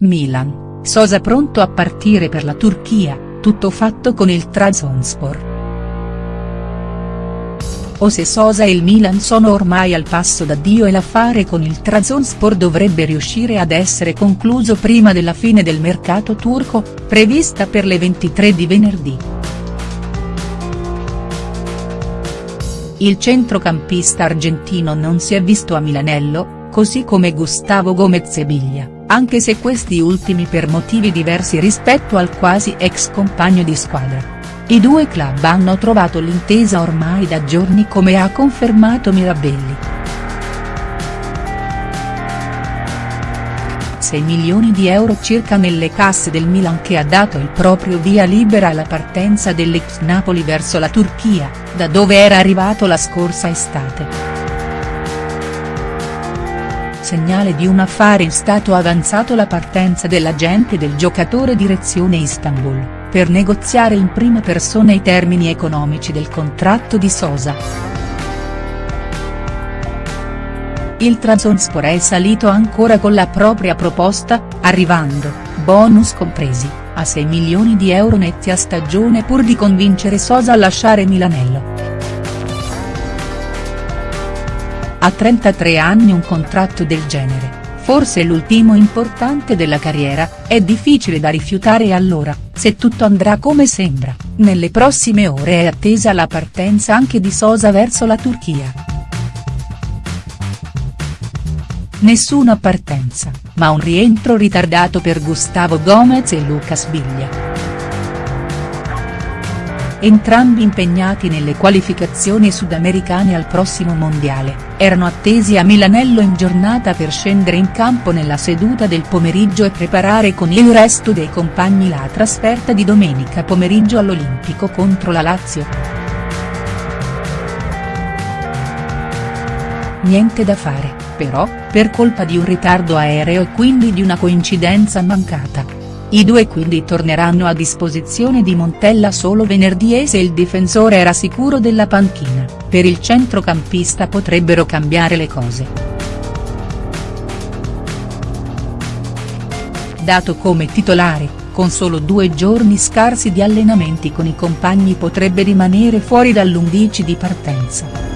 Milan, Sosa pronto a partire per la Turchia, tutto fatto con il Trabzonspor. O se Sosa e il Milan sono ormai al passo da Dio e l'affare con il Trabzonspor dovrebbe riuscire ad essere concluso prima della fine del mercato turco, prevista per le 23 di venerdì. Il centrocampista argentino non si è visto a Milanello, così come Gustavo Gomez e Biglia, anche se questi ultimi per motivi diversi rispetto al quasi ex compagno di squadra. I due club hanno trovato l'intesa ormai da giorni come ha confermato Mirabelli. 6 milioni di euro circa nelle casse del Milan che ha dato il proprio via libera alla partenza dell'ex Napoli verso la Turchia, da dove era arrivato la scorsa estate. Segnale di un affare in stato avanzato la partenza dell'agente del giocatore direzione Istanbul per negoziare in prima persona i termini economici del contratto di Sosa. Il Trabzonspor è salito ancora con la propria proposta, arrivando, bonus compresi, a 6 milioni di euro netti a stagione pur di convincere Sosa a lasciare Milanello. A 33 anni un contratto del genere, forse l'ultimo importante della carriera, è difficile da rifiutare allora, se tutto andrà come sembra, nelle prossime ore è attesa la partenza anche di Sosa verso la Turchia. Nessuna partenza, ma un rientro ritardato per Gustavo Gomez e Lucas Biglia entrambi impegnati nelle qualificazioni sudamericane al prossimo mondiale, erano attesi a Milanello in giornata per scendere in campo nella seduta del pomeriggio e preparare con il resto dei compagni la trasferta di domenica pomeriggio all'Olimpico contro la Lazio. Niente da fare, però, per colpa di un ritardo aereo e quindi di una coincidenza mancata i due quindi torneranno a disposizione di Montella solo venerdì e se il difensore era sicuro della panchina, per il centrocampista potrebbero cambiare le cose. Dato come titolare, con solo due giorni scarsi di allenamenti con i compagni potrebbe rimanere fuori dall'11 di partenza.